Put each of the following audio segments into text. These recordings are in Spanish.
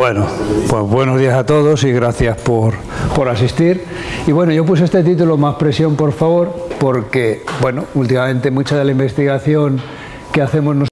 Bueno, pues buenos días a todos y gracias por, por, asistir. Y bueno, yo puse este título, Más presión, por favor, porque, bueno, últimamente mucha de la investigación que hacemos nosotros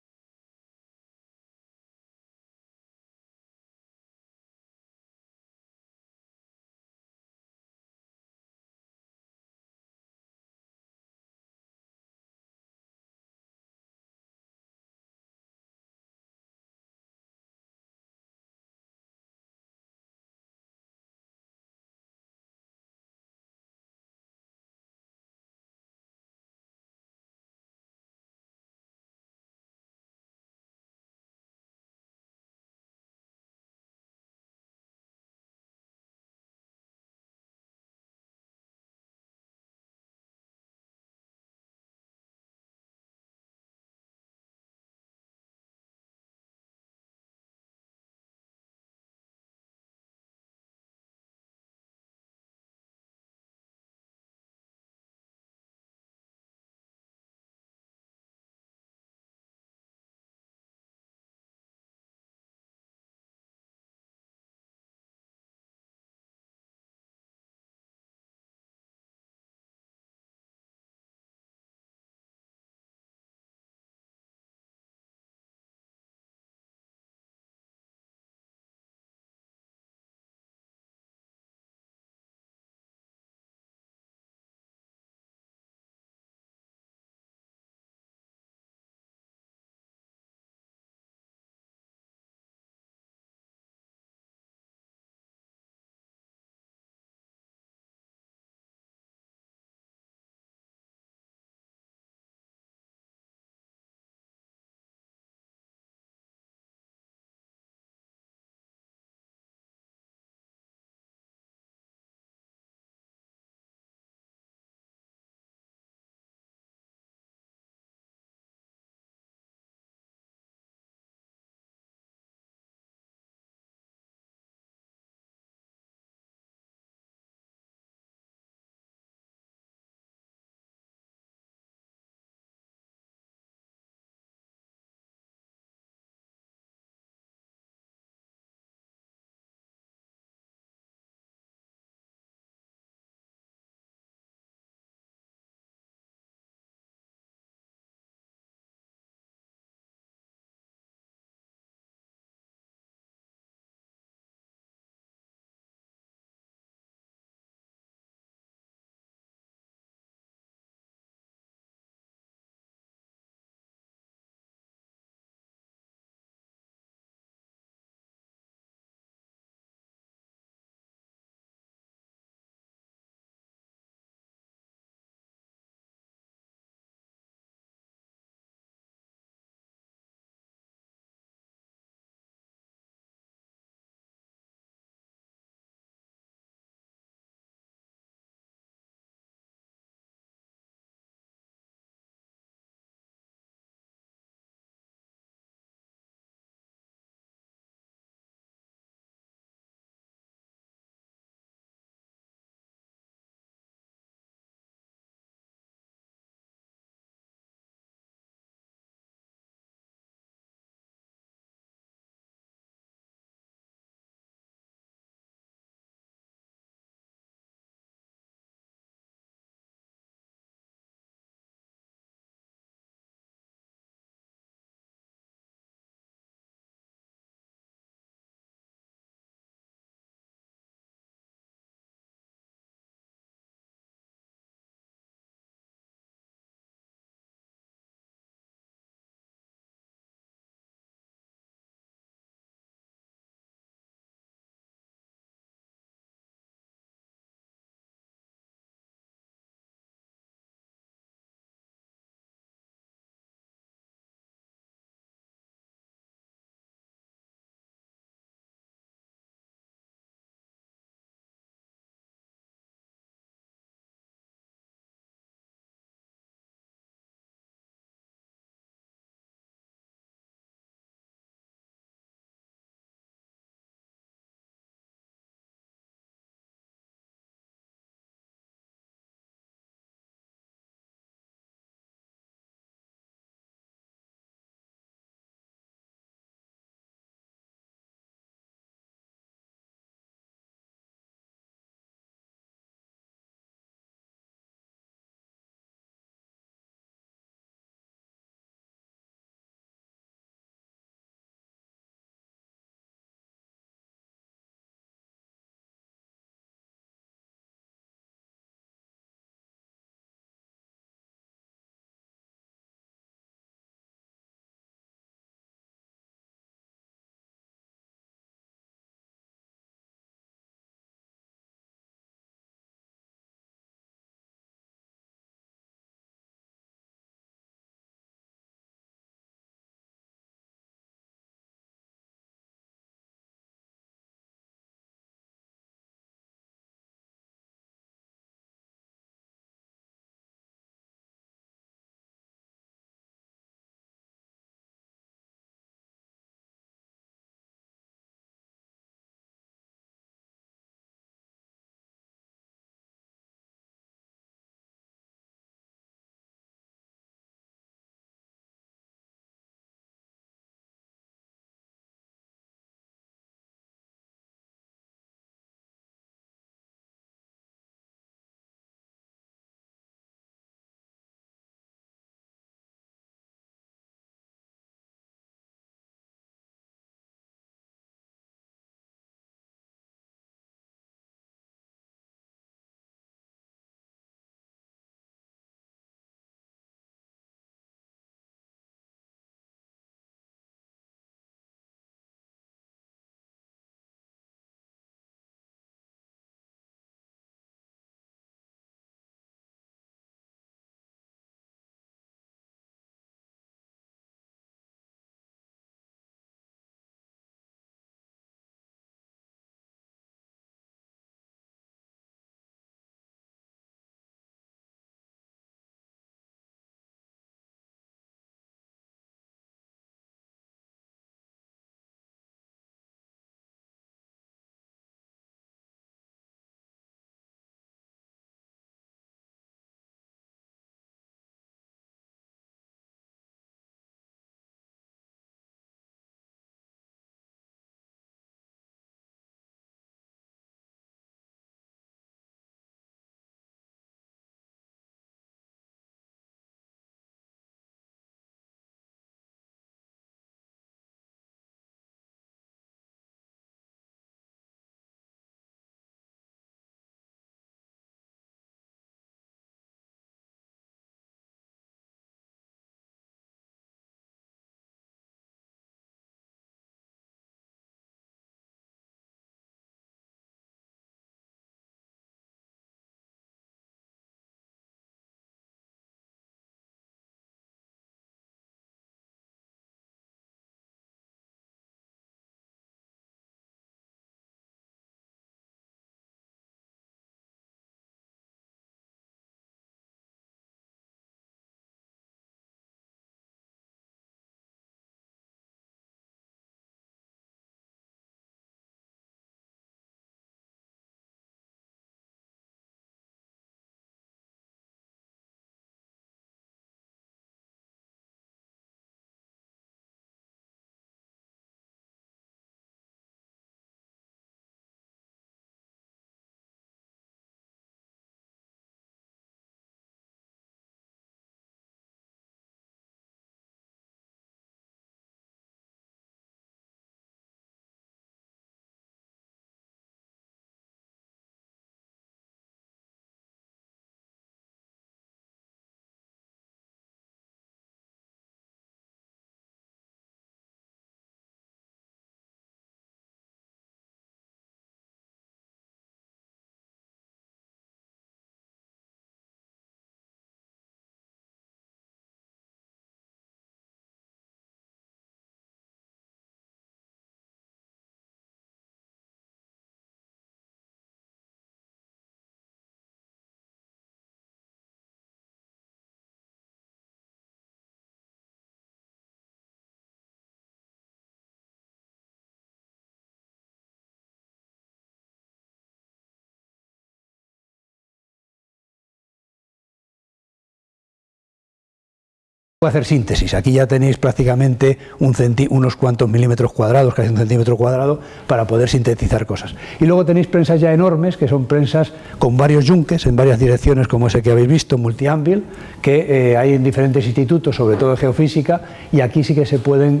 hacer síntesis. Aquí ya tenéis prácticamente un unos cuantos milímetros cuadrados, casi un centímetro cuadrado, para poder sintetizar cosas. Y luego tenéis prensas ya enormes, que son prensas con varios yunques en varias direcciones, como ese que habéis visto, multiánvil, que eh, hay en diferentes institutos, sobre todo de geofísica, y aquí sí que se pueden,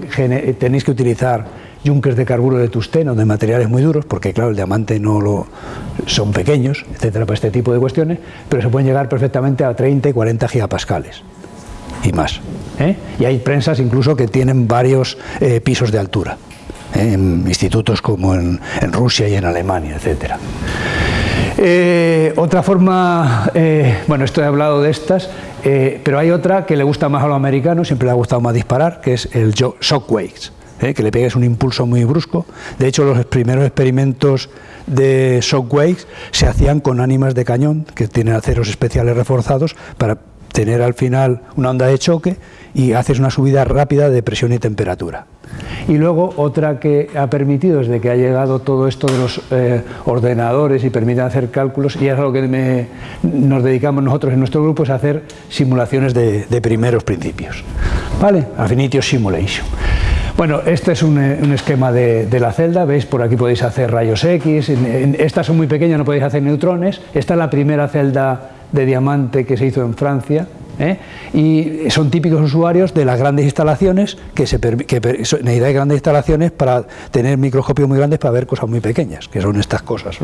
tenéis que utilizar yunques de carburo de tusteno, de materiales muy duros, porque claro, el diamante no lo son pequeños, etcétera, para este tipo de cuestiones, pero se pueden llegar perfectamente a 30 y 40 gigapascales y más. ¿eh? Y hay prensas incluso que tienen varios eh, pisos de altura, ¿eh? en institutos como en, Rusia y en Alemania, etc. otra forma, bueno, esto he hablado de estas, pero hay otra que le gusta más a los americanos, siempre le ha gustado más disparar, que es el shockwaves, que le pegues un impulso muy brusco. De hecho, los primeros experimentos de shockwaves se hacían con ánimas de cañón, que tienen aceros especiales reforzados, para tener al final una onda de choque y haces una subida rápida de presión y temperatura. Y luego otra que ha permitido, desde que ha llegado todo esto de los eh, ordenadores y permiten hacer cálculos, y es a lo que nos dedicamos nosotros en nuestro grupo, es hacer simulaciones de, primeros principios. ¿Vale? Affinity Simulation. Bueno, este es un, eh, esquema de, la celda, veis, por aquí podéis hacer rayos X, estas son muy pequeñas, no podéis hacer neutrones, esta es la primera celda de diamante que se hizo en Francia, ¿eh? y son típicos usuarios de las grandes instalaciones que, se, que grandes instalaciones para tener microscopios muy grandes para ver cosas muy pequeñas, que son estas cosas.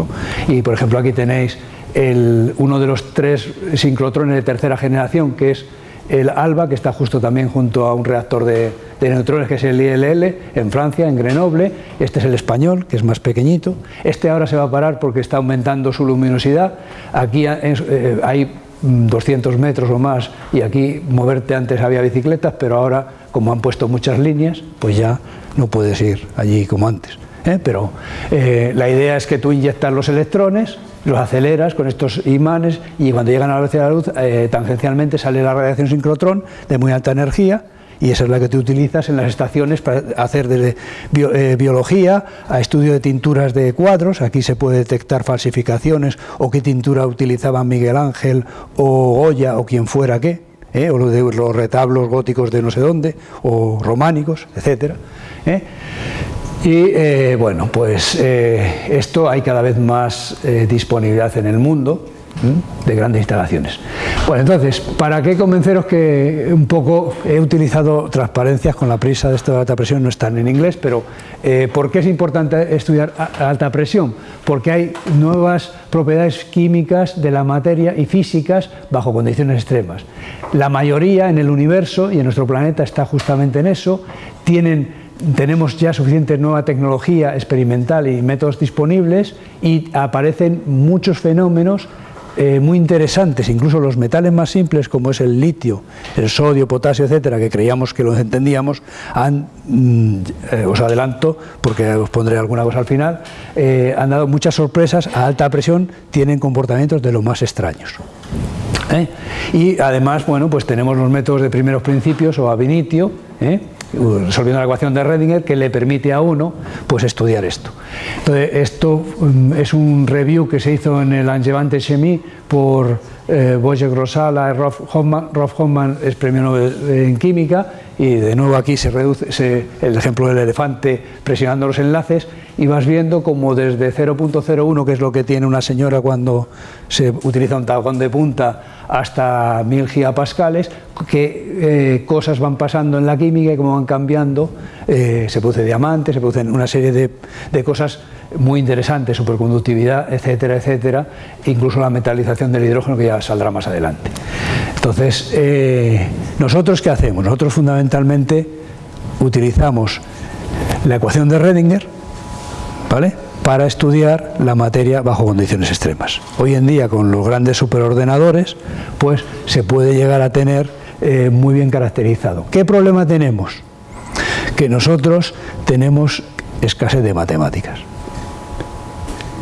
Y por ejemplo aquí tenéis el, uno de los tres sincrotrones de tercera generación, que es el ALBA, que está justo también junto a un reactor de, neutrones, que es el ILL, en Francia, en Grenoble. Este es el español, que es más pequeñito. Este ahora se va a parar porque está aumentando su luminosidad. Aquí eh, hay 200 metros o más y aquí moverte antes había bicicletas, pero ahora, como han puesto muchas líneas, pues ya no puedes ir allí como antes. ¿eh? Pero eh, la idea es que tú inyectas los electrones los aceleras con estos imanes y cuando llegan a la velocidad de la luz, eh, tangencialmente sale la radiación sincrotrón de muy alta energía y esa es la que tú utilizas en las estaciones para hacer desde eh, biología a estudio de tinturas de cuadros, aquí se puede detectar falsificaciones o qué tintura utilizaba Miguel Ángel o Goya o quien fuera qué, ¿eh? o los retablos góticos de no sé dónde o románicos, etcétera. Y eh, bueno, pues eh, esto hay cada vez más eh, disponibilidad en el mundo de grandes instalaciones. Bueno, entonces, ¿para qué convenceros que un poco he utilizado transparencias con la prisa de esto de alta presión? No están en inglés, pero ¿por qué es importante estudiar alta presión? Porque hay nuevas propiedades químicas de la materia y físicas bajo condiciones extremas. La mayoría en el universo y en nuestro planeta está justamente en eso, tienen tenemos ya suficiente nueva tecnología experimental y métodos disponibles y aparecen muchos fenómenos eh, muy interesantes, incluso los metales más simples como es el litio, el sodio, potasio, etcétera, que creíamos que los entendíamos, han, mm, eh, os adelanto, porque os pondré alguna cosa al final, eh, han dado muchas sorpresas, a alta presión tienen comportamientos de lo más extraños. Y además, bueno, pues tenemos los métodos de primeros principios o ab initio, resolviendo la ecuación de Redinger que le permite a uno pues estudiar esto. Entonces, esto mm, es un review que se hizo en el Angevante Chemie por eh, Wojciech Rosala y Rolf Hoffman. Rolf Hoffman es premio Nobel en química y de nuevo aquí se reduce el ejemplo del elefante presionando los enlaces y vas viendo como desde 0.01, que es lo que tiene una señora cuando se utiliza un tagón de punta, hasta 1000 gigapascales, qué eh, cosas van pasando en la química y cómo van cambiando, eh, se produce diamante, se producen una serie de, de cosas muy interesantes, superconductividad, etcétera, etcétera, incluso la metalización del hidrógeno que ya saldrá más adelante. Entonces, eh, ¿nosotros qué hacemos? Nosotros fundamentalmente utilizamos la ecuación de Redinger, ¿vale? para estudiar la materia bajo condiciones extremas. Hoy en día con los grandes superordenadores pues se puede llegar a tener eh, muy bien caracterizado. ¿Qué problema tenemos? Que nosotros tenemos escasez de matemáticas.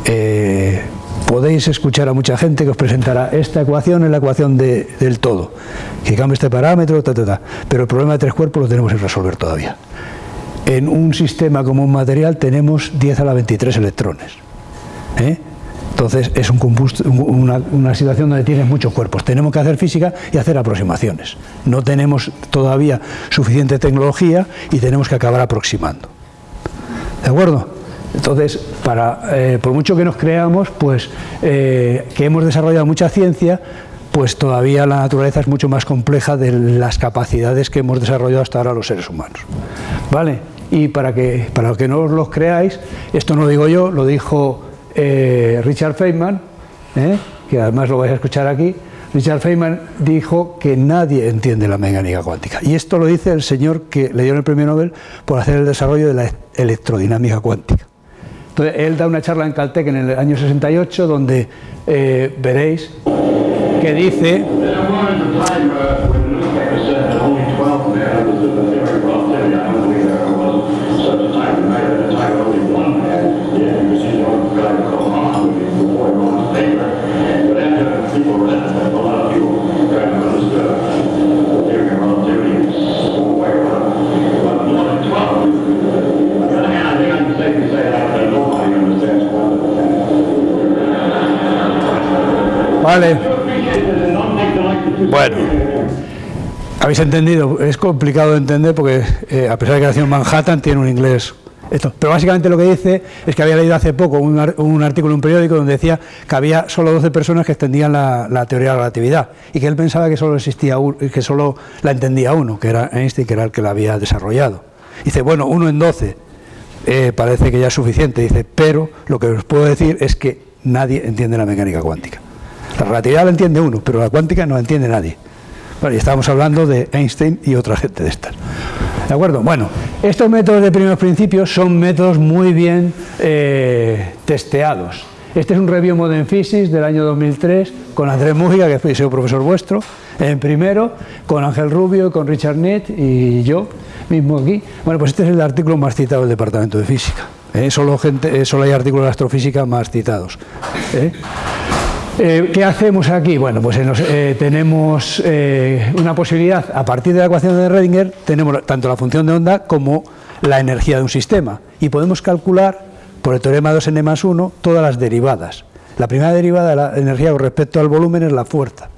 Eh, podéis escuchar a mucha gente que os presentará esta ecuación es la ecuación del todo, que cambia este parámetro, pero el problema de tres cuerpos lo tenemos que resolver todavía. En un sistema como un material tenemos 10 a la 23 electrones. ¿eh? Entonces es un una, una, situación donde tienes muchos cuerpos. Tenemos que hacer física y hacer aproximaciones. No tenemos todavía suficiente tecnología y tenemos que acabar aproximando. ¿De acuerdo? Entonces, eh, por mucho que nos creamos, pues eh, que hemos desarrollado mucha ciencia, pues todavía la naturaleza es mucho más compleja de las capacidades que hemos desarrollado hasta ahora los seres humanos. ¿Vale? Y para que, para que no os lo creáis, esto no lo digo yo, lo dijo eh, Richard Feynman, que además lo vais a escuchar aquí, Richard Feynman dijo que nadie entiende la mecánica cuántica. Y esto lo dice el señor que le dio el premio Nobel por hacer el desarrollo de la electrodinámica cuántica. Entonces, él da una charla en Caltech en el año 68 donde eh, veréis que dice Habéis entendido, es complicado de entender porque eh, a pesar de que nació en Manhattan tiene un inglés esto. Pero básicamente lo que dice es que había leído hace poco un, artículo en un periódico donde decía que había solo 12 personas que extendían la, teoría de la relatividad y que él pensaba que solo existía que solo la entendía uno, que era Einstein, que era el que la había desarrollado. Dice, bueno, uno en 12 eh, parece que ya es suficiente, dice, pero lo que os puedo decir es que nadie entiende la mecánica cuántica. La relatividad la entiende uno, pero la cuántica no la entiende nadie. Y estábamos hablando de Einstein y otra gente de estas. ¿De acuerdo? Bueno, estos métodos de primeros principios son métodos muy bien eh, testeados. Este es un Review Modern Physics del año 2003 con Andrés Mújica, que fue profesor vuestro, en primero, con Ángel Rubio, con Richard Nett y yo mismo aquí. Bueno, pues este es el artículo más citado del Departamento de Física. ¿eh? Solo, gente, eh, solo hay artículos de astrofísica más citados. Eh, ¿Qué hacemos aquí? Bueno, pues eh, tenemos eh, una posibilidad, a partir de la ecuación de Redinger, tenemos tanto la función de onda como la energía de un sistema y podemos calcular por el teorema 2n más 1 todas las derivadas. La primera derivada de la energía con respecto al volumen es la fuerza.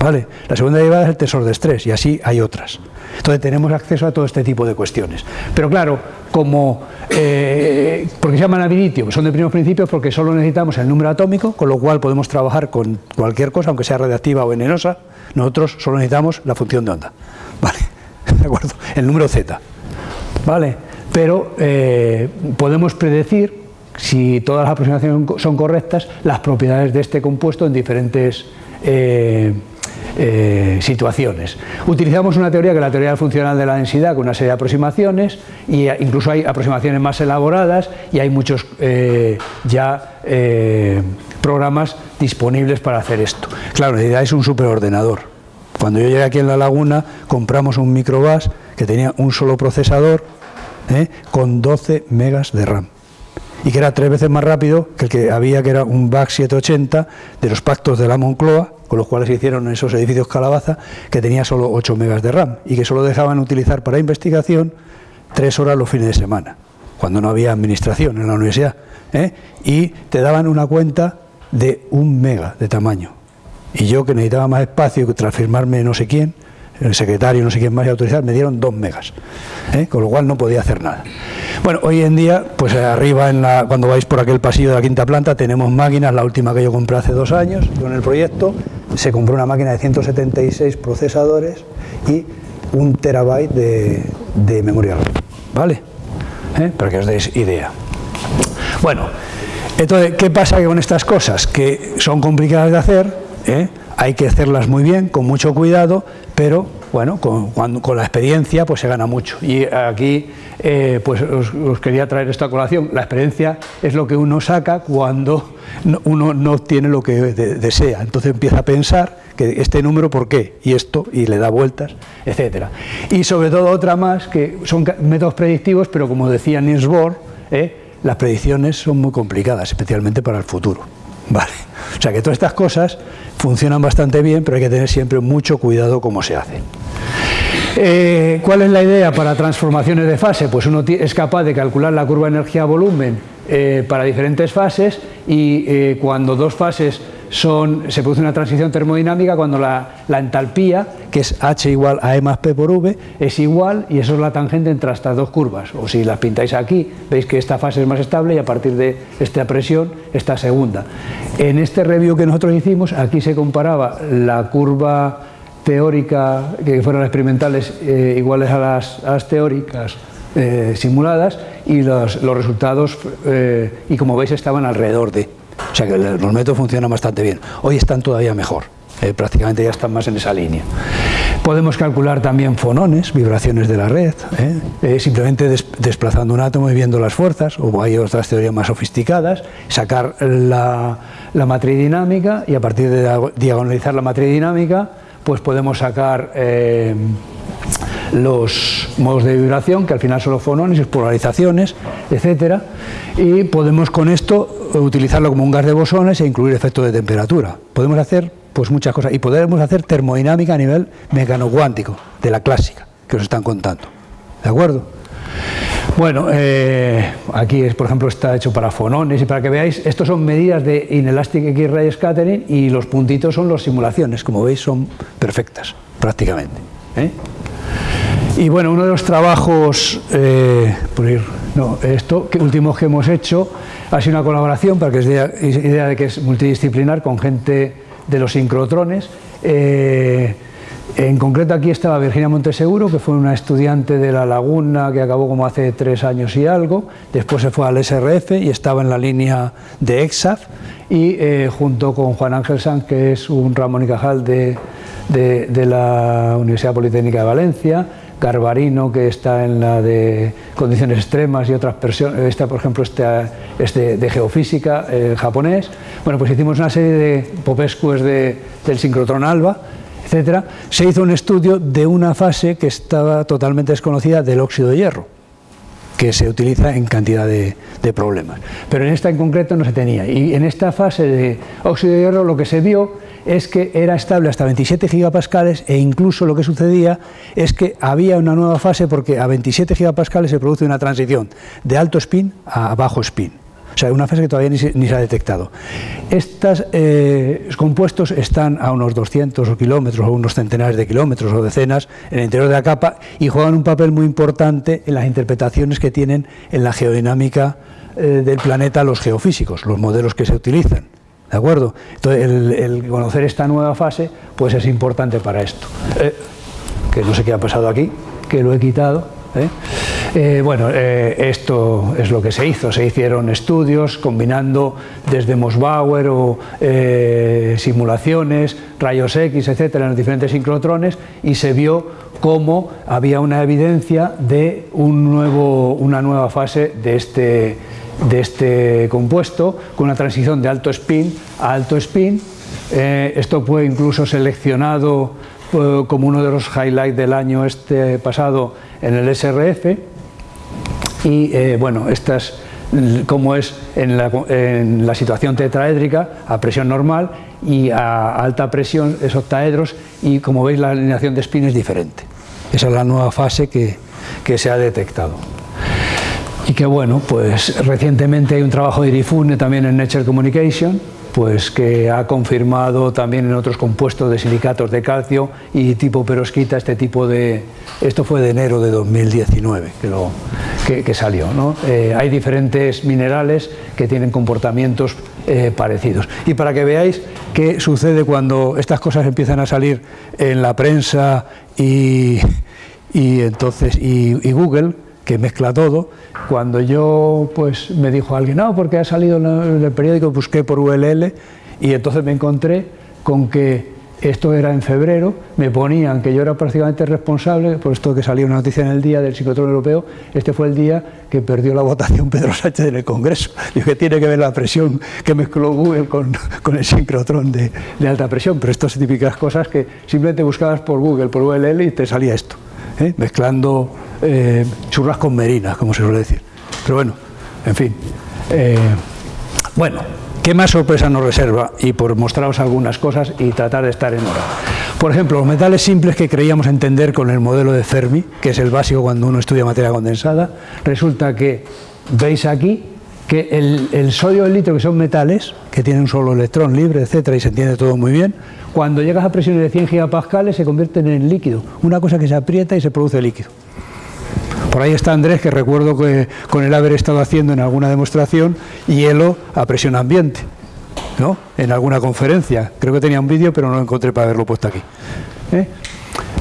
¿Vale? La segunda derivada es el tesor de estrés y así hay otras. Entonces tenemos acceso a todo este tipo de cuestiones. Pero claro, como, eh, porque se llaman abilitio, que son de primeros principios porque solo necesitamos el número atómico, con lo cual podemos trabajar con cualquier cosa, aunque sea radiactiva o venenosa, nosotros solo necesitamos la función de onda. ¿Vale? ¿De acuerdo? El número z. ¿Vale? Pero eh, podemos predecir, si todas las aproximaciones son correctas, las propiedades de este compuesto en diferentes... Eh, eh, situaciones. Utilizamos una teoría que es la teoría funcional de la densidad con una serie de aproximaciones y incluso hay aproximaciones más elaboradas y hay muchos eh, ya programas disponibles para hacer esto. Claro, la idea es un superordenador. Cuando yo llegué aquí en La Laguna compramos un microbus que tenía un solo procesador con 12 megas de RAM y que era tres veces más rápido que el que había, que era un BAC 780 de los pactos de la Moncloa, con los cuales se hicieron esos edificios Calabaza, que tenía solo 8 megas de RAM y que solo dejaban utilizar para investigación tres horas los fines de semana, cuando no había administración en la universidad. ¿eh? Y te daban una cuenta de un mega de tamaño. Y yo, que necesitaba más espacio, tras firmarme no sé quién, el secretario, no sé quién más, y autorizar, me dieron dos megas, ¿eh? con lo cual no podía hacer nada. Bueno, hoy en día, pues arriba, en la, cuando vais por aquel pasillo de la quinta planta, tenemos máquinas, la última que yo compré hace dos años con el proyecto, se compró una máquina de 176 procesadores y un terabyte de, memoria RAM, ¿vale? ¿Eh? Para que os deis idea. Bueno, entonces, ¿qué pasa con estas cosas? Que son complicadas de hacer, ¿eh? Hay que hacerlas muy bien, con mucho cuidado, pero bueno, con, con la experiencia pues se gana mucho. Y aquí eh, pues os, quería traer esta colación. La experiencia es lo que uno saca cuando uno no obtiene lo que desea. Entonces empieza a pensar que este número, ¿por qué? Y esto, y le da vueltas, etcétera. Y sobre todo otra más, que son métodos predictivos, pero como decía Niels Bohr, ¿eh? las predicciones son muy complicadas, especialmente para el futuro. Vale. O sea que todas estas cosas funcionan bastante bien, pero hay que tener siempre mucho cuidado cómo se hacen. Eh, ¿Cuál es la idea para transformaciones de fase? Pues uno es capaz de calcular la curva energía-volumen eh, para diferentes fases y eh, cuando dos fases se produce una transición termodinámica cuando la, entalpía, que es H igual a E más P por V, es igual y eso es la tangente entre estas dos curvas. O si las pintáis aquí, veis que esta fase es más estable y a partir de esta presión, esta segunda. En este review que nosotros hicimos, aquí se comparaba la curva teórica, que fueron experimentales eh, iguales a las, teóricas eh, simuladas y los, resultados, eh, y como veis, estaban alrededor de. O sea que los métodos funcionan bastante bien. Hoy están todavía mejor, eh, prácticamente ya están más en esa línea. Podemos calcular también fonones, vibraciones de la red, ¿eh? Eh, simplemente desplazando un átomo y viendo las fuerzas, o hay otras teorías más sofisticadas, sacar la, la matriz dinámica y a partir de diagonalizar la matriz dinámica, pues podemos sacar los modos de vibración, que al final son los fonones, polarizaciones, etcétera, y podemos con esto utilizarlo como un gas de bosones e incluir efectos de temperatura. Podemos hacer pues muchas cosas y podemos hacer termodinámica a nivel mecanocuántico, de la clásica, que os están contando. ¿De acuerdo? Bueno, eh, aquí es, por ejemplo está hecho para fonones y para que veáis, estos son medidas de inelastic X-ray scattering y los puntitos son las simulaciones, como veis son perfectas prácticamente. ¿eh? Y bueno, uno de los trabajos, eh, por ir, no, esto, que últimos que hemos hecho, ha sido una colaboración, para que es idea, de que es multidisciplinar, con gente de los sincrotrones. Eh, en concreto aquí estaba Virginia Monteseguro, que fue una estudiante de La Laguna que acabó como hace tres años y algo, después se fue al SRF y estaba en la línea de EXAF y eh, junto con Juan Ángel Sanz, que es un Ramón y Cajal de, de la Universidad Politécnica de Valencia, Garbarino, que está en la de condiciones extremas y otras versiones, esta por ejemplo este, de, geofísica japonés. Bueno, pues hicimos una serie de popescues de, del sincrotrón ALBA, etcétera. Se hizo un estudio de una fase que estaba totalmente desconocida del óxido de hierro que se utiliza en cantidad de, de, problemas. Pero en esta en concreto no se tenía. Y en esta fase de óxido de hierro lo que se vio es que era estable hasta 27 gigapascales e incluso lo que sucedía es que había una nueva fase porque a 27 gigapascales se produce una transición de alto spin a bajo spin. O sea, una fase que todavía ni se, ha detectado. Estos eh, compuestos están a unos 200 kilómetros o unos centenares de kilómetros o decenas en el interior de la capa y juegan un papel muy importante en las interpretaciones que tienen en la geodinámica eh, del planeta los geofísicos, los modelos que se utilizan. ¿De acuerdo? Entonces, el, conocer esta nueva fase pues es importante para esto. Eh, que no sé qué ha pasado aquí, que lo he quitado. ¿eh? Eh, bueno, esto es lo que se hizo. Se hicieron estudios combinando desde Mosbauer o simulaciones, rayos X, etcétera, en los diferentes sincrotrones y se vio cómo había una evidencia de un nuevo, una nueva fase de este de este compuesto con una transición de alto spin a alto spin. Eh, esto fue incluso seleccionado eh, como uno de los highlights del año este pasado en el SRF. Y eh, bueno, estas como es en la, situación tetraédrica a presión normal y a alta presión es octaedros y como veis la alineación de spin es diferente. Esa es la nueva fase que se ha detectado que bueno, pues recientemente hay un trabajo de Irifune también en Nature Communication, pues que ha confirmado también en otros compuestos de silicatos de calcio y tipo perosquita este tipo de... Esto fue de enero de 2019 que, lo, que, salió. ¿no? Eh, hay diferentes minerales que tienen comportamientos eh, parecidos. Y para que veáis qué sucede cuando estas cosas empiezan a salir en la prensa y, y entonces y Google, que mezcla todo, cuando yo pues me dijo alguien, no, porque ha salido en el periódico, busqué por ULL y entonces me encontré con que esto era en febrero, me ponían que yo era prácticamente responsable, por esto que salió una noticia en el día del psicotrón europeo, este fue el día que perdió la votación Pedro Sánchez en el Congreso. Digo que tiene que ver la presión que mezcló Google con, con el sincrotrón de, de, alta presión, pero estas típicas cosas que simplemente buscabas por Google, por ULL y te salía esto, ¿eh? mezclando eh, churras con merinas, como se suele decir. Pero bueno, en fin. Eh, bueno, ¿qué más sorpresa nos reserva? Y por mostraros algunas cosas y tratar de estar en hora. Por ejemplo, los metales simples que creíamos entender con el modelo de Fermi, que es el básico cuando uno estudia materia condensada, resulta que veis aquí que el, sodio y el litio, que son metales, que tienen un solo electrón libre, etcétera, y se entiende todo muy bien, cuando llegas a presiones de 100 gigapascales se convierten en líquido, una cosa que se aprieta y se produce líquido. Por ahí está Andrés, que recuerdo que con él haber estado haciendo en alguna demostración hielo a presión ambiente, ¿no? en alguna conferencia. Creo que tenía un vídeo, pero no lo encontré para haberlo puesto aquí. ¿eh?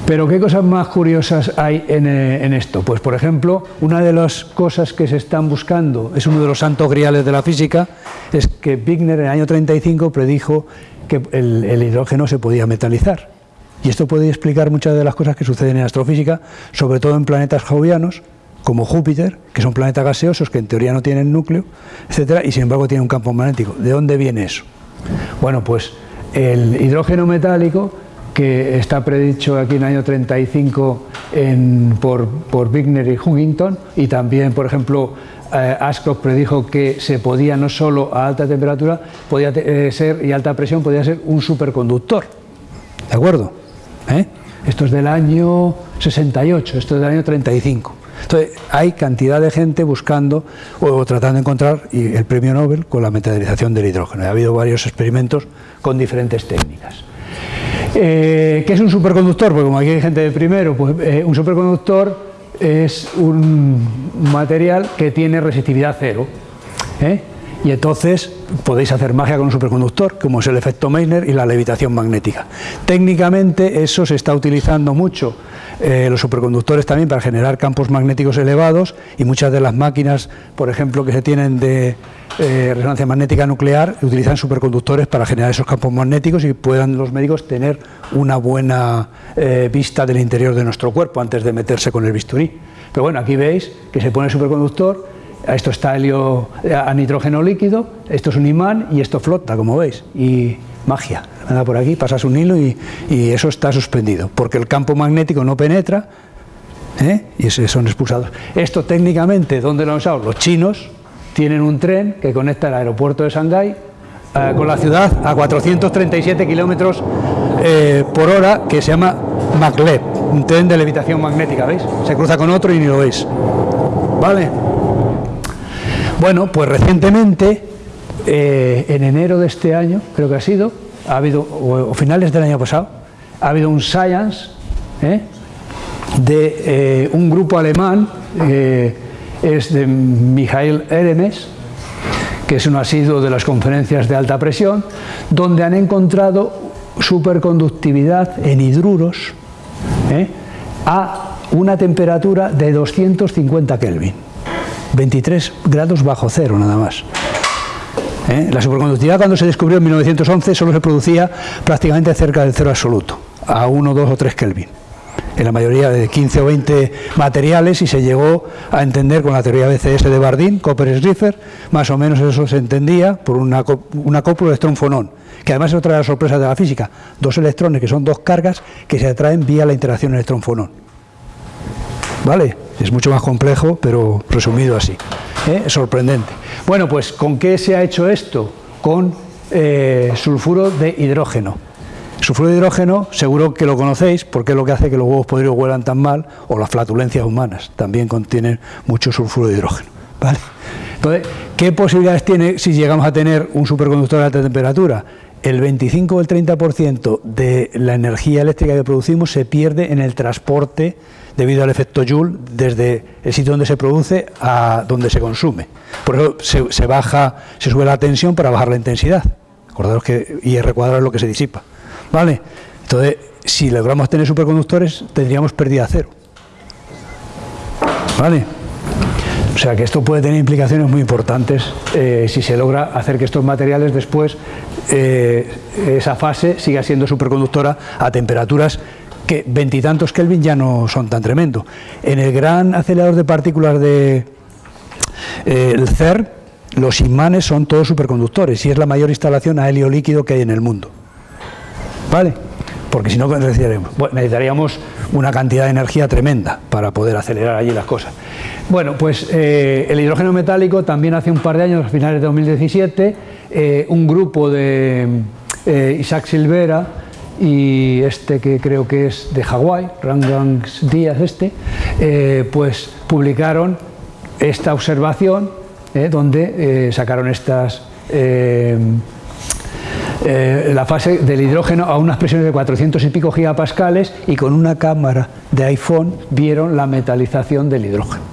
Pero ¿qué cosas más curiosas hay eh, en, esto? Pues por ejemplo, una de las cosas que se están buscando, es uno de los santos griales de la física, es que Wigner en el año 35 predijo que el, hidrógeno se podía metalizar. Y esto puede explicar muchas de las cosas que suceden en astrofísica, sobre todo en planetas jovianos, como Júpiter, que son planetas gaseosos que en teoría no tienen núcleo, etcétera, y sin embargo tienen un campo magnético. ¿De dónde viene eso? Bueno, pues el hidrógeno metálico que está predicho aquí en el año 35 por, por Wigner y Huntington, y también, por ejemplo, eh, Ascock predijo que se podía no solo a alta temperatura, podía eh, ser y alta presión podía ser un superconductor. ¿De acuerdo? ¿Eh? Esto es del año 68, esto es del año 35. Entonces, hay cantidad de gente buscando o tratando de encontrar el premio Nobel con la metalización del hidrógeno. Ha habido varios experimentos con diferentes técnicas. Eh, ¿Qué es un superconductor? Porque como aquí hay gente de primero, pues eh, un superconductor es un material que tiene resistividad cero. ¿eh? Y entonces podéis hacer magia con un superconductor, como es el efecto Meissner y la levitación magnética. Técnicamente eso se está utilizando mucho, los superconductores también para generar campos magnéticos elevados y muchas de las máquinas, por ejemplo, que se tienen de eh, resonancia magnética nuclear utilizan superconductores para generar esos campos magnéticos y puedan los médicos tener una buena eh, vista del interior de nuestro cuerpo antes de meterse con el bisturí. Pero bueno, aquí veis que se pone el superconductor, esto está helio a nitrógeno líquido, esto es un imán y esto flota, como veis, y magia, anda por aquí, pasas un hilo y, eso está suspendido, porque el campo magnético no penetra ¿eh? y son expulsados. Esto técnicamente, ¿dónde lo han usado? Los chinos, tienen un tren que conecta el aeropuerto de Shanghái eh, con la ciudad a 437 kilómetros eh, por hora que se llama maglev, un tren de levitación magnética, ¿veis? Se cruza con otro y ni lo veis. ¿Vale? Bueno, pues recientemente, eh, en enero de este año, creo que ha sido, ha habido, o, finales del año pasado, ha habido un Science de un grupo alemán es de Mijail Eremes, que es un asiduo de las conferencias de alta presión, donde han encontrado superconductividad en hidruros ¿eh? a una temperatura de 250 Kelvin, 23 grados bajo cero nada más. ¿Eh? La superconductividad cuando se descubrió en 1911 solo se producía prácticamente cerca del cero absoluto, a 1, 2 o 3 Kelvin en la mayoría de 15 o 20 materiales y se llegó a entender con la teoría BCS de Bardeen, Copper-Schrieffer, más o menos eso se entendía por una, una cópula electrón-fonón, que además es otra de las sorpresas de la física, dos electrones que son dos cargas que se atraen vía la interacción electrón-fonón. ¿Vale? Es mucho más complejo, pero resumido así. ¿eh? Sorprendente. Bueno, pues ¿con qué se ha hecho esto? Con eh, sulfuro de hidrógeno. Sulfuro de hidrógeno, seguro que lo conocéis, porque es lo que hace que los huevos podridos huelan tan mal, o las flatulencias humanas, también contienen mucho sulfuro de hidrógeno. Entonces, ¿qué posibilidades tiene si llegamos a tener un superconductor de alta temperatura? El 25 o el 30% de la energía eléctrica que producimos se pierde en el transporte debido al efecto Joule desde el sitio donde se produce a donde se consume. Por eso se, baja, se sube la tensión para bajar la intensidad. Acordaros que IR cuadrado es lo que se disipa. ¿Vale? Entonces, si logramos tener superconductores, tendríamos pérdida cero. ¿Vale? O sea que esto puede tener implicaciones muy importantes eh, si se logra hacer que estos materiales después, eh, esa fase siga siendo superconductora a temperaturas que veintitantos Kelvin ya no son tan tremendos. En el gran acelerador de partículas de eh, CERN, los imanes son todos superconductores y es la mayor instalación a helio líquido que hay en el mundo. ¿vale? Porque si no necesitaríamos, una cantidad de energía tremenda para poder acelerar allí las cosas. Bueno, pues eh, el hidrógeno metálico también hace un par de años, a finales de 2017, eh, un grupo de eh, Isaac Silvera y este que creo que es de Hawái, Rangang Díaz este, pues publicaron esta observación donde sacaron estas eh, la fase del hidrógeno a unas presiones de 400 y pico gigapascales y con una cámara de iPhone vieron la metalización del hidrógeno.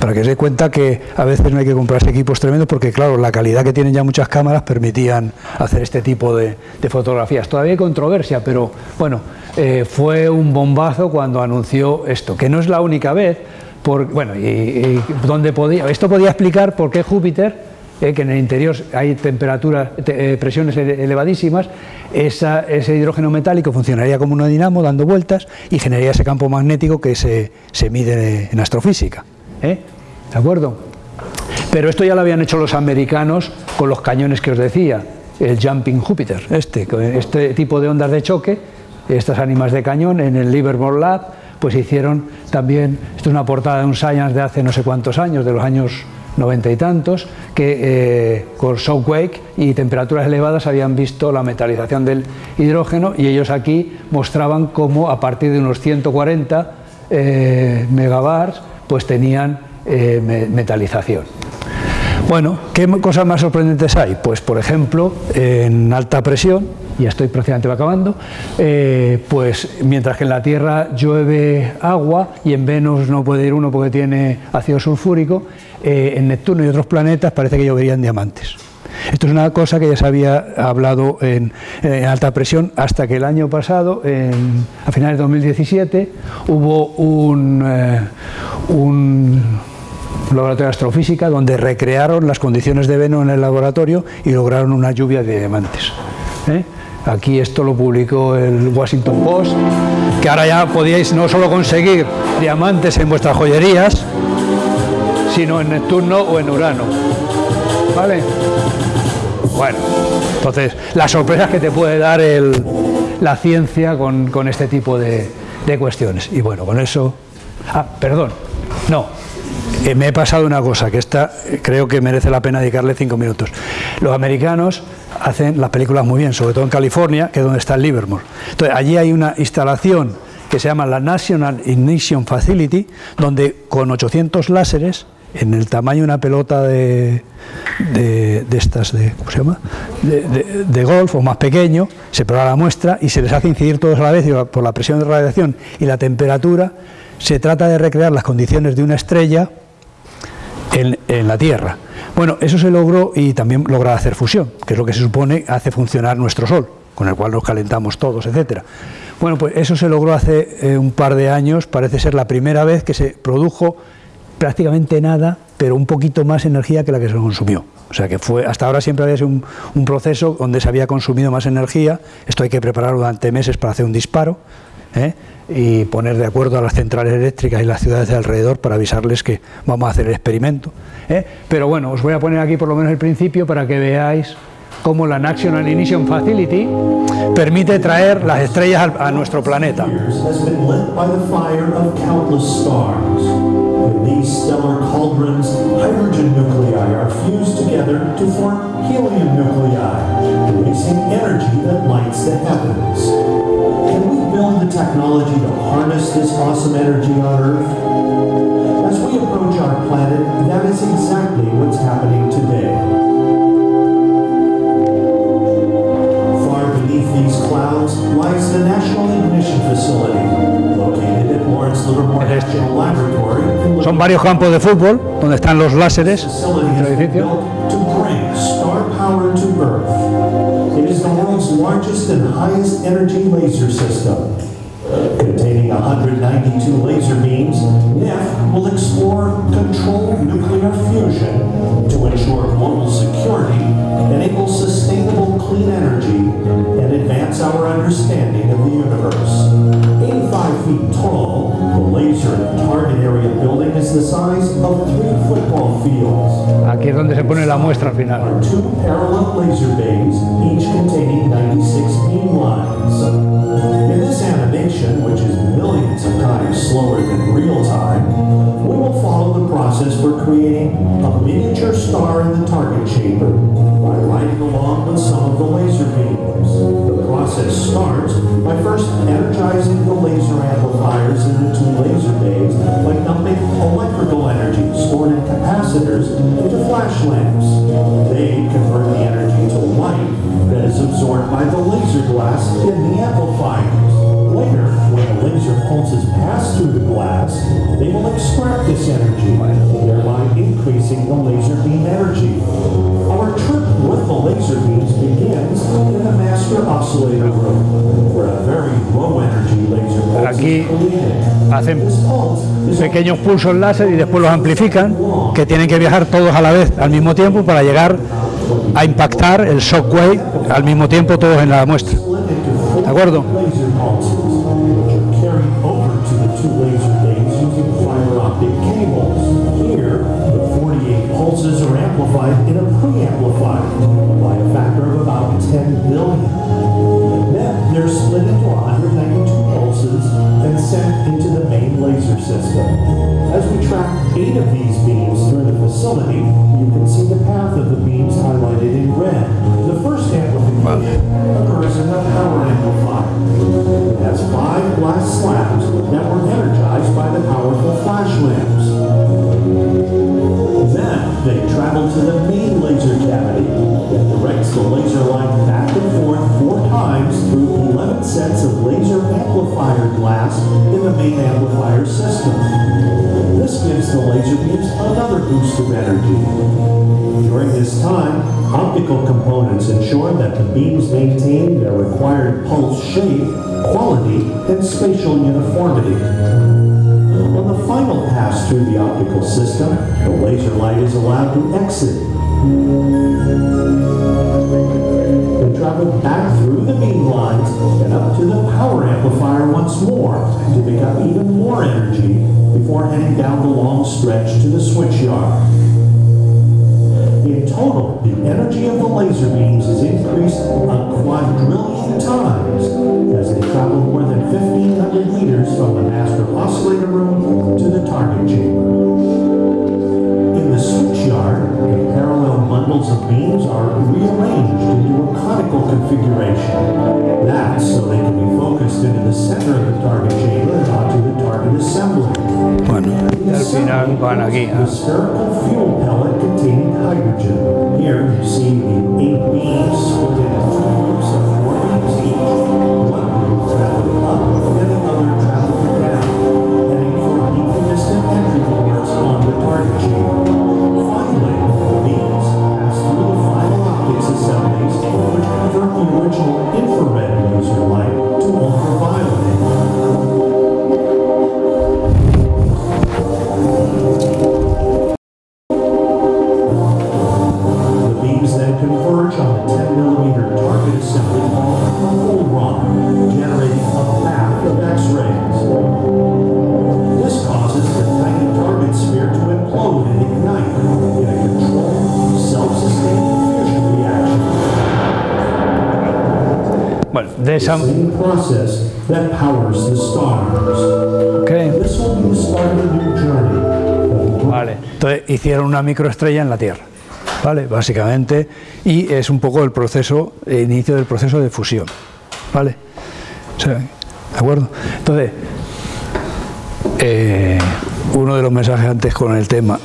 Para que se dé cuenta que a veces no hay que comprarse equipos tremendos porque claro, la calidad que tienen ya muchas cámaras permitían hacer este tipo de, fotografías. Todavía hay controversia, pero bueno, eh, fue un bombazo cuando anunció esto, que no es la única vez, por, bueno, y, donde podía, esto podía explicar por qué Júpiter eh, que en el interior hay temperaturas, eh, presiones elevadísimas, ese hidrógeno metálico funcionaría como un dinamo dando vueltas y generaría ese campo magnético que se, mide en astrofísica. ¿Eh? ¿De acuerdo? Pero esto ya lo habían hecho los americanos con los cañones que os decía, el Jumping Jupiter, este, este tipo de ondas de choque, estas ánimas de cañón en el Livermore Lab, pues hicieron también, esto es una portada de un Science de hace no sé cuántos años, de los años noventa y tantos, que eh, con shockwave y temperaturas elevadas habían visto la metalización del hidrógeno y ellos aquí mostraban cómo a partir de unos 140 eh, megabars pues tenían eh, metalización. Bueno, ¿qué cosas más sorprendentes hay? Pues por ejemplo, en alta presión, ya estoy prácticamente acabando, eh, pues mientras que en la Tierra llueve agua y en Venus no puede ir uno porque tiene ácido sulfúrico, eh, en Neptuno y otros planetas parece que lloverían diamantes. Esto es una cosa que ya se había hablado en, alta presión hasta que el año pasado, a finales de 2017, hubo un, eh, un laboratorio de astrofísica donde recrearon las condiciones de Venus en el laboratorio y lograron una lluvia de diamantes. ¿eh? Aquí esto lo publicó el Washington Post, que ahora ya podíais no solo conseguir diamantes en vuestras joyerías, sino en Neptuno o en Urano. ¿Vale? Bueno, entonces, las sorpresas que te puede dar la ciencia con, este tipo de, de cuestiones. Y bueno, con eso... Ah, perdón, no, eh, me he pasado una cosa, que esta eh, creo que merece la pena dedicarle cinco minutos. Los americanos hacen las películas muy bien, sobre todo en California, que es donde está el Livermore. Entonces, allí hay una instalación que se llama la National Ignition Facility, donde con 800 láseres, en el tamaño de una pelota de, de, estas, de, ¿cómo se llama? De, de, golf o más pequeño, se prueba la muestra y se les hace incidir todos a la vez por la presión de radiación y la temperatura, se trata de recrear las condiciones de una estrella en, la Tierra. Bueno, eso se logró y también logra hacer fusión, que es lo que se supone hace funcionar nuestro Sol, con el cual nos calentamos todos, etcétera. Bueno, pues eso se logró hace eh, un par de años, parece ser la primera vez que se produjo prácticamente nada, pero un poquito más energía que la que se consumió. O sea que fue, hasta ahora siempre había sido un, proceso donde se había consumido más energía, esto hay que prepararlo durante meses para hacer un disparo, ¿eh? y poner de acuerdo a las centrales eléctricas y las ciudades de alrededor para avisarles que vamos a hacer el experimento. ¿eh? Pero bueno, os voy a poner aquí por lo menos el principio para que veáis cómo la National Ignition Facility permite traer las estrellas a nuestro planeta. Build the technology to harness this awesome energy on Earth? As we approach our planet, that is exactly what's happening today. Far beneath these clouds lies the National Ignition Facility, located at Lawrence Livermore National Laboratory. Son varios campos de fútbol donde están los láseres. To bring star power to Earth. It is the world's largest and highest energy laser system. Containing 192 laser beams, NIF will explore controlled nuclear fusion to ensure global security, enable sustainable clean energy, and advance our understanding of the universe. 85 feet tall, the laser area building is the size of three football fields. Aquí es donde se pone la muestra final. Two parallel laser bays, each containing 96 beam lines. In this animation, which is millions of times slower than real time, we will follow the process for creating a miniature star in the target chamber by riding along with some of the laser beams. The process starts by first energizing the laser amplifiers in the laser bays by dumping electrical energy stored in capacitors into flash lamps. They convert the energy to light that is absorbed by the laser glass in the amplifiers. Later, when the laser pulses pass through the glass, they will extract this energy, thereby increasing the laser beam energy. Our trip with the laser beams begins in the master oscillator room, where a very low energy Aquí is created. hacen pequeños pulsos láser y después los amplifican, que tienen que viajar todos a la vez, al mismo tiempo, para llegar a impactar el shockwave al mismo tiempo todos en la muestra. ¿De acuerdo? primeira vez boost of energy. During this time, optical components ensure that the beams maintain their required pulse shape, quality, and spatial uniformity. On the final pass through the optical system, the laser light is allowed to exit. They travel back through the beam lines and up to the power amplifier once more to pick up even more energy before heading down the long stretch to the switch yard. In total, the energy of the laser beams is increased a quadrillion times as they travel more than 1,500 meters from the master oscillator room to the target chamber. In the switch yard, the parallel bundles of beams are rearranged into a conical configuration. That's so they can be focused into the center of the target chamber and onto the target assembly. Bueno, y al final van aquí. The target assembly called a hole run, generating a path of X-rays. This causes the tiny target sphere to implode and ignite in a controlled, self-sustaining fusion reaction. Bueno, de esa... Process that powers the stars. ok. This will be the start of a new journey. Vale, entonces hicieron una microestrella en la Tierra, ¿vale? Básicamente, y es un poco el proceso, inicio del proceso de fusión, ¿vale? ¿De acuerdo? Entonces, eh, uno de los mensajes antes con el tema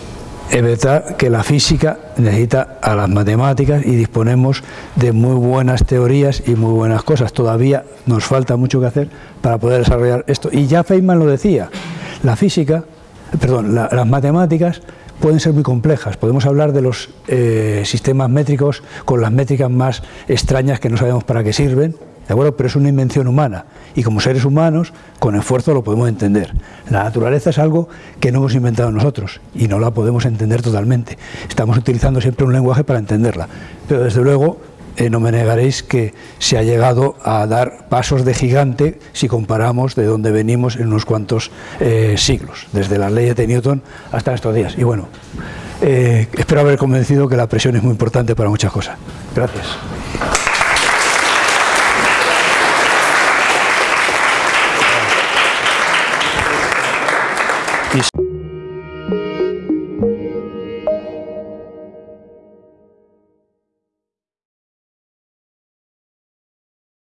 es verdad que la física necesita a las matemáticas y disponemos de muy buenas teorías y muy buenas cosas. Todavía nos falta mucho que hacer para poder desarrollar esto. Y ya Feynman lo decía, la física, perdón, la- las matemáticas pueden ser muy complejas. Podemos hablar de los eh, sistemas métricos con las métricas más extrañas que no sabemos para qué sirven, ¿de acuerdo? Pero es una invención humana y como seres humanos, con esfuerzo lo podemos entender. La naturaleza es algo que no hemos inventado nosotros y no la podemos entender totalmente. Estamos utilizando siempre un lenguaje para entenderla, pero desde luego eh, no me negaréis que se ha llegado a dar pasos de gigante si comparamos de dónde venimos en unos cuantos eh, siglos, desde las leyes de Newton hasta estos días. Y bueno, eh, espero haber convencido que la presión es muy importante para muchas cosas. Gracias.